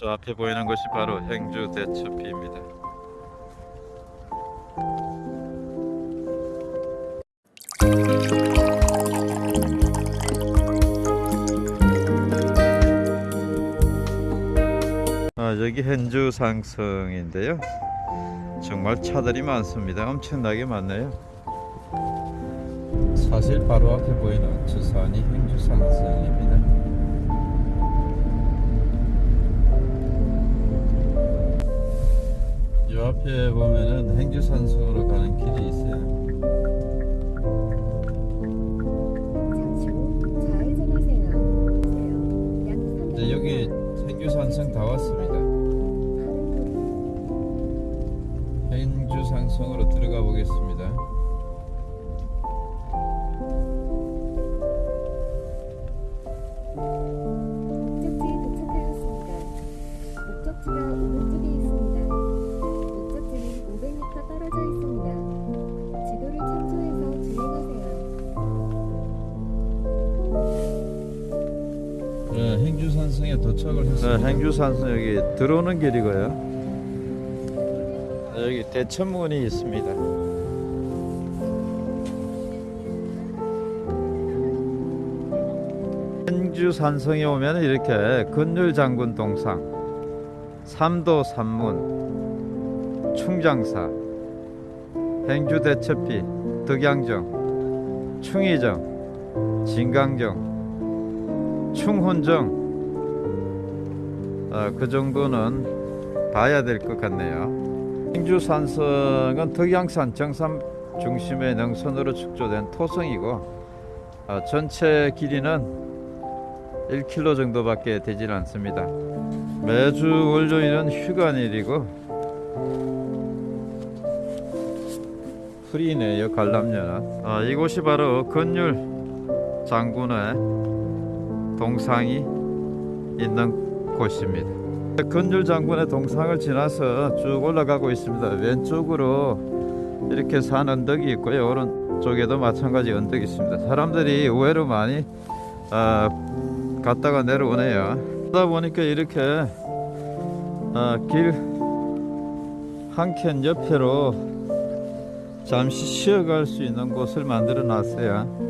저 앞에 보이는 것이 바로 행주 대첩비입니다. 아, 여기 행주 상성인데요. 정말 차들이 많습니다. 엄청나게 많네요. 사실 바로 앞에 보이는 저 산이 행주 상성입니다. 보면은 행주 산성으로 가는 도착을 했습니다. 네, 행주 산성 여기 들어오는 길이고요. 네, 여기 대천문이 있습니다. 행주 산성에 오면 이렇게 건율 장군 동상, 삼도 산문, 충장사, 행주 대첩비, 덕양정, 충의정, 진강정, 충훈정 어, 그 정도는 봐야 될 것 같네요. 행주 산성은 덕양산 정상 중심의 능선으로 축조된 토성이고 어, 전체 길이는 1km 정도밖에 되질 않습니다. 매주 월요일은 휴관일이고 프리네요 관람료는. 아, 이곳이 바로 건율 장군의 동상이 있는 곳입니다. 건율 장군의 동상을 지나서 쭉 올라가고 있습니다. 왼쪽으로 이렇게 산 언덕이 있고요. 오른쪽에도 마찬가지 언덕이 있습니다. 사람들이 의외로 많이 아, 갔다가 내려오네요. 그러다 보니까 이렇게 아, 길한 켠 옆으로 잠시 쉬어갈 수 있는 곳을 만들어 놨어요.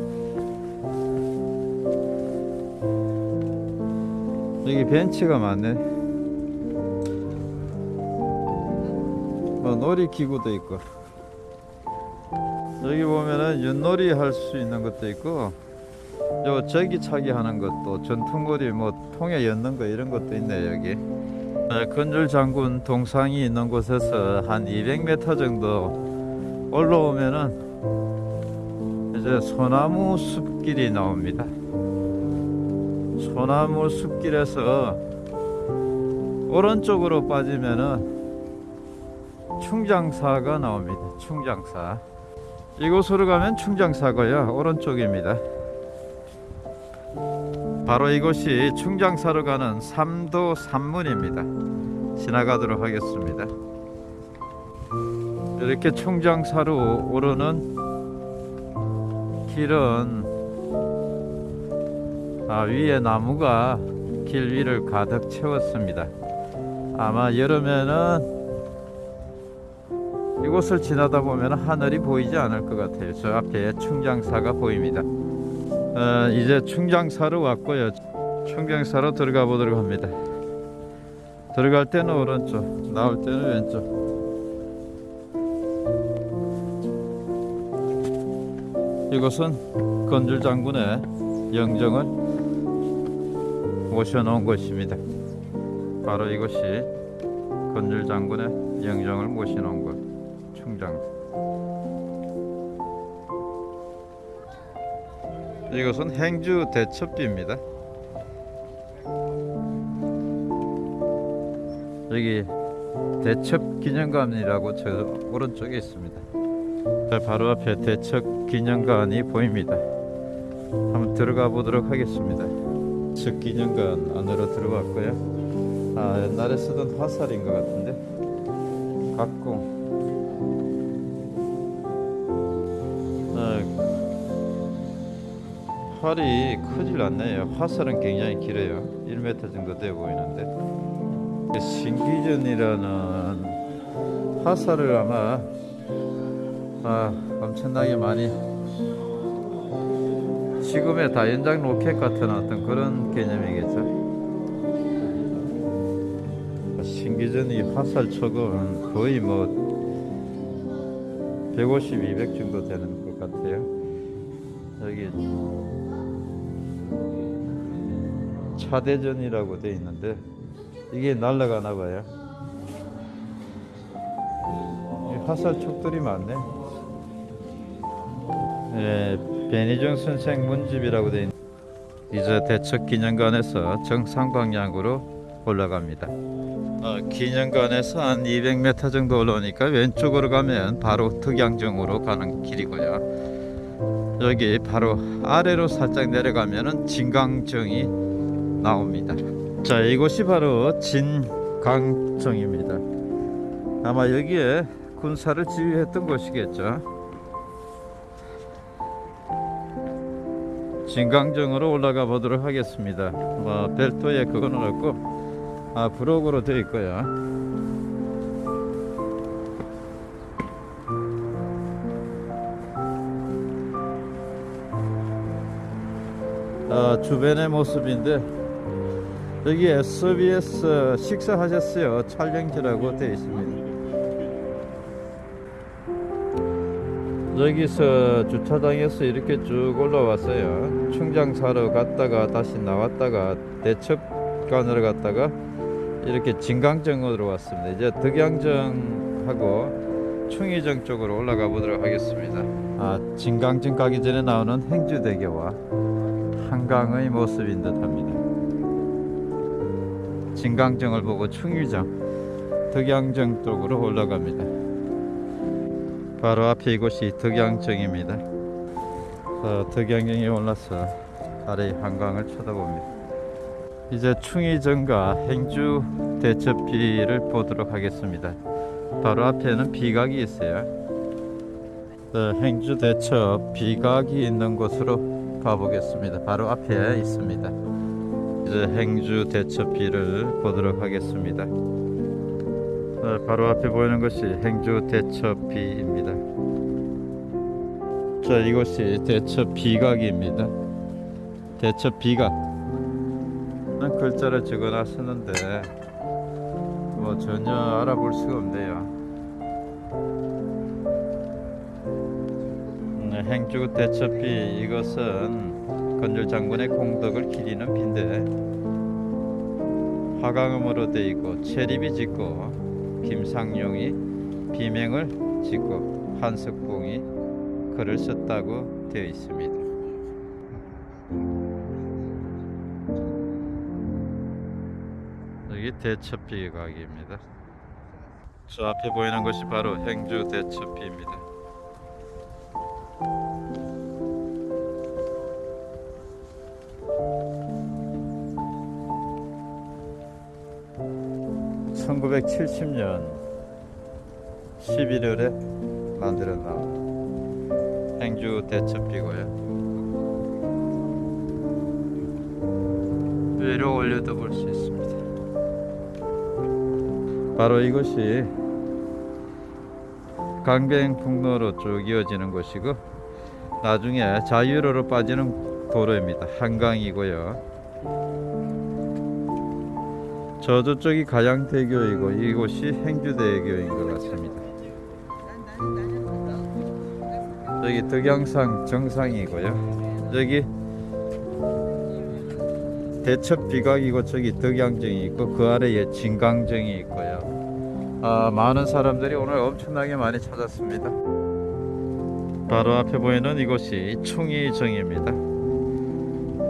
여기 벤치가 많네. 어, 놀이기구도 있고. 여기 보면은 윷놀이 할 수 있는 것도 있고, 요 저기차기 하는 것도 전통놀이 뭐 통에 엮는 거 이런 것도 있네 여기. 네, 건줄 장군 동상이 있는 곳에서 한 200m 정도 올라오면은 이제 소나무 숲길이 나옵니다. 소나무 숲길에서 오른쪽으로 빠지면은 충장사가 나옵니다. 충장사. 이곳으로 가면 충장사고요. 오른쪽입니다. 바로 이곳이 충장사로 가는 삼도 산문입니다. 지나가도록 하겠습니다. 이렇게 충장사로 오르는 길은 아, 위에 나무가 길 위를 가득 채웠습니다. 아마 여름에는 이곳을 지나다 보면 하늘이 보이지 않을 것 같아요. 저 앞에 충장사가 보입니다. 어, 이제 충장사로 왔고요. 충장사로 들어가 보도록 합니다. 들어갈 때는 오른쪽, 나올 때는 왼쪽. 이곳은 건줄 장군의 영정을 모셔 놓은 곳입니다. 바로 이곳이 건줄 장군의 영정을 모셔 놓은 곳, 충장. 이것은 행주 대첩비입니다. 여기 대첩 기념관이라고 저 오른쪽에 있습니다. 저 바로 앞에 대첩 기념관이 보입니다. 한번 들어가 보도록 하겠습니다. 대첩 기념관 안으로 들어왔고요. 아 옛날에 쓰던 화살인 것 같은데 각공. 아, 활이 크질 않네요. 화살은 굉장히 길어요. 1m 정도 돼 보이는데. 신기전이라는 화살을 아마 아, 엄청나게 많이 지금의 다연장 로켓 같은 어떤 그런 개념이겠죠. 신기전 이 화살 촉은 거의 뭐 150, 200 정도 되는 것 같아요. 여기 차대전이라고 돼 있는데 이게 날아가나 봐요. 이 화살 촉들이 많네. 예, 변희정 선생 문집이라고 돼 있는 이제 대척 기념관에서 정상 방향으로 올라갑니다. 어, 기념관에서 한 200m 정도 올라오니까 왼쪽으로 가면 바로 덕양정으로 가는 길이고요. 여기 바로 아래로 살짝 내려가면은 진강정이 나옵니다. 자, 이곳이 바로 진강정입니다. 아마 여기에 군사를 지휘했던 곳이겠죠. 진강정으로 올라가 보도록 하겠습니다. 뭐 별도의 그거는 없고 아 브록으로 되어 있고요. 아, 주변의 모습인데 여기 SBS 식사하셨어요 촬영지라고 되어 있습니다. 여기서 주차장에서 이렇게 쭉 올라왔어요. 충장 사러 갔다가 다시 나왔다가 대첩관으로 갔다가 이렇게 진강정으로 왔습니다. 이제 덕양정하고 충의정 쪽으로 올라가 보도록 하겠습니다. 아, 진강정 가기 전에 나오는 행주대교와 한강의 모습인 듯 합니다. 진강정을 보고 충의정, 덕양정 쪽으로 올라갑니다. 바로 앞에 이곳이 덕양정입니다. 어, 덕양정에 올라서 아래 한강을 쳐다봅니다. 이제 충의정과 행주 대첩비를 보도록 하겠습니다. 바로 앞에는 비각이 있어요. 어, 행주 대첩 비각이 있는 곳으로 가보겠습니다. 바로 앞에 있습니다. 이제 행주 대첩비를 보도록 하겠습니다. 어, 바로 앞에 보이는 것이 행주 대첩비입니다. 자, 이곳이 대첩 비각입니다. 대첩 비각. 난 글자를 적어놨었는데 뭐 전혀 알아볼 수가 없네요. 음, 행주 대첩비 이것은 건줄 장군의 공덕을 기리는 빈데 화강음으로 되어 있고 체립이 짓고 김상용이 비명을 짓고 한석봉이 글을 썼다고 되어 있습니다. 여기 대첩비 가게입니다. 저 앞에 보이는 것이 바로 행주 대첩비입니다. (1970년 11월에 만들어 나온 행주 대첩비고요 위로 올려도 볼수 있습니다 바로 이것이 강변북로로 쭉 이어지는 곳이고 나중에 자유로로 빠지는 도로입니다. 한강이고요. 저쪽이 가양대교이고 이곳이 행주대교인 것 같습니다. 여기 덕양산 정상이고요. 여기 대첩 비각이고 저기 덕양정이 있고 그 아래에 진강정이 있고요. 아, 많은 사람들이 오늘 엄청나게 많이 찾았습니다. 바로 앞에 보이는 이곳이 충의정입니다.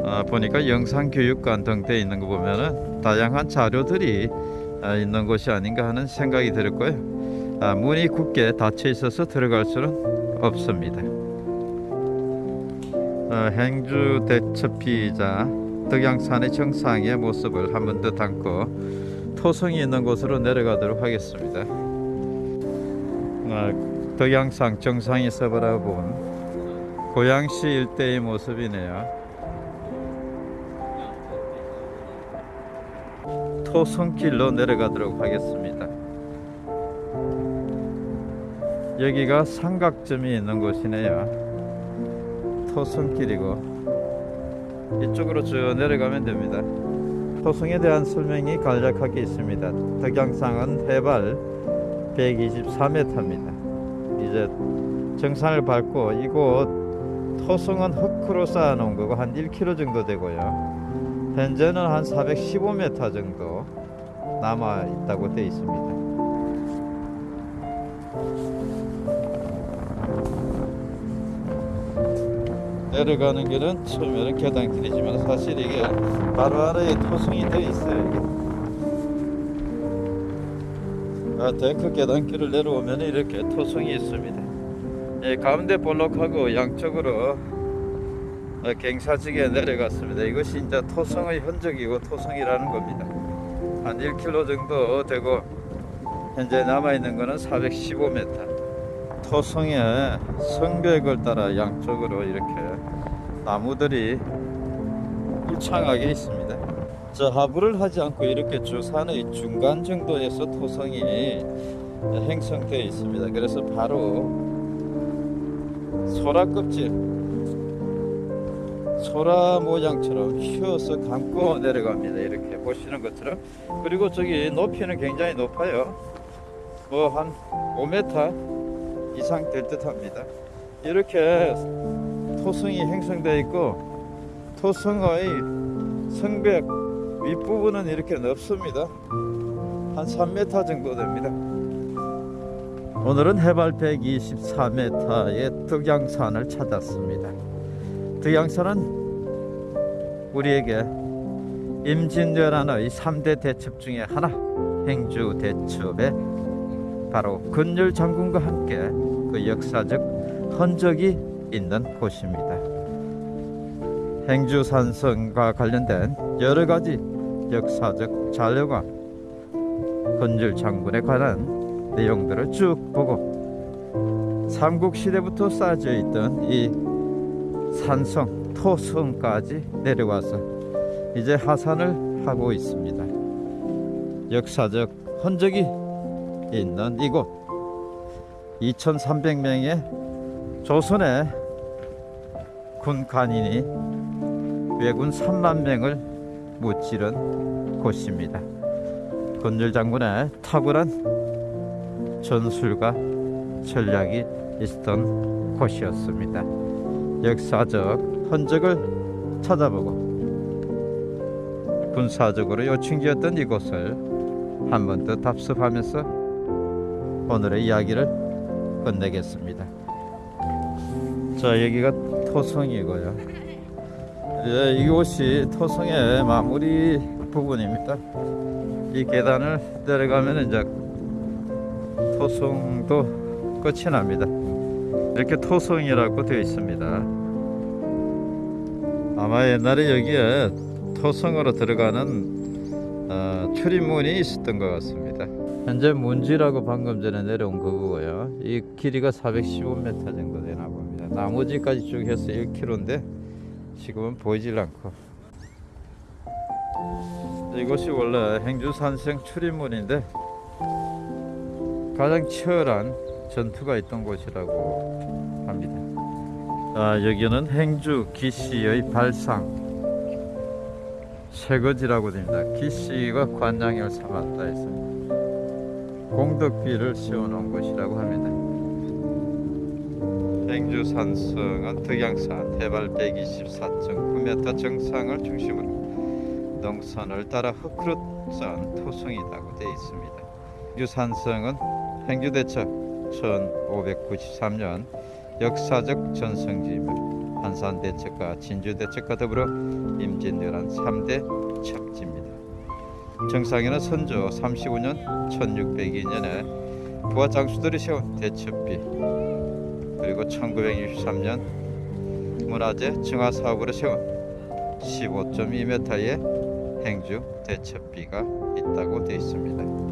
아, 보니까 영상교육관 등 돼 있는 거 보면은 다양한 자료들이 아, 있는 곳이 아닌가 하는 생각이 들었고요. 아, 문이 굳게 닫혀 있어서 들어갈 수는 없습니다. 아, 행주 대첩피자 덕양산의 정상의 모습을 한 번 더 담고 토성이 있는 곳으로 내려가도록 하겠습니다. 아, 덕양산 정상에서 바라본 고양시 일대의 모습이네요. 토성길로 내려가도록 하겠습니다. 여기가 삼각점이 있는 곳이네요. 토성길이고 이쪽으로 쭉 내려가면 됩니다. 토성에 대한 설명이 간략하게 있습니다. 덕양산은 해발 124m입니다. 이제 정상을 밟고 이곳 토성은 흙으로 쌓아 놓은 거고 한 1km 정도 되고요. 현재는 한 415m 정도 남아 있다고 되어 있습니다. 내려가는 길은 처음에는 계단길이지만 사실 이게 바로 아래에 토성이 되어 있어요. 아, 데크 계단길을 내려오면 이렇게 토성이 있습니다. 예, 가운데 볼록하고 양쪽으로 어, 갱사지게 내려갔습니다. 이것이 이제 토성의 흔적이고 토성이라는 겁니다. 한 1km 정도 되고 현재 남아 있는 것은 415m. 토성의 성벽을 따라 양쪽으로 이렇게 나무들이 울창하게 있습니다. 저 하부를 하지 않고 이렇게 주 산의 중간 정도에서 토성이 형성되어 있습니다. 그래서 바로 소라 껍질 소라 모양처럼 휘어서 감고 내려갑니다. 이렇게 보시는 것처럼 그리고 저기 높이는 굉장히 높아요. 뭐 한 5m 이상 될 듯 합니다. 이렇게 토성이 형성되어 있고 토성의 성벽 윗부분은 이렇게 넓습니다. 한 3m 정도 됩니다. 오늘은 해발 124m의 덕양산을 찾았습니다. 덕양산은 우리에게 임진왜란의 3대 대첩 중에 하나 행주 대첩에 바로 근율 장군과 함께 그 역사적 흔적이 있는 곳입니다. 행주 산성과 관련된 여러 가지 역사적 자료가 근율 장군에 관한 내용들을 쭉 보고 삼국 시대부터 쌓여져 있던 이 산성 토성까지 내려와서 이제 하산을 하고 있습니다. 역사적 흔적이 있는 이곳 2300명의 조선의 군 간인이 왜군 3만 명을 무찌른 곳입니다. 건율 장군의 탁월한 전술과 전략이 있었던 곳이었습니다. 역사적 흔적을 찾아보고 군사적으로 요충지였던 이곳을 한 번 더 답습하면서 오늘의 이야기를 끝내겠습니다. 자 여기가 토성이고요. 예, 이곳이 토성의 마무리 부분입니다. 이 계단을 내려가면 이제 토성도 끝이 납니다. 이렇게 토성이라고 되어 있습니다. 아마 옛날에 여기에 토성으로 들어가는 어, 출입문이 있었던 것 같습니다. 현재 문지라고 방금 전에 내려온 거고요. 이 길이가 415m 정도 되나 봅니다. 나머지까지 쭉 해서 1km인데 지금은 보이질 않고 이곳이 원래 행주산성 출입문인데 가장 치열한 전투가 있던 곳이라고 합니다. 아, 여기는 행주 기씨의 발상 쇠거지라고 됩니다. 기씨가 관장을 삼았다 해서 공덕비를 씌워놓은 곳이라고 합니다. 행주 산성은 덕양산 해발 124.9m 정상을 중심으로 농선을 따라 흙으로 쌓은 토성이라고 되어 있습니다. 행주 산성은 행주 대첩 1593년 역사적 전성지이며 한산 대첩과 진주 대첩과 더불어 임진왜란 3대 첩지입니다. 정상에는 선조 35년 1602년에 부하 장수들이 세운 대첩비 그리고 1963년 문화재 증화 사업으로 세운 15.2m의 행주 대첩비가 있다고 되어 있습니다.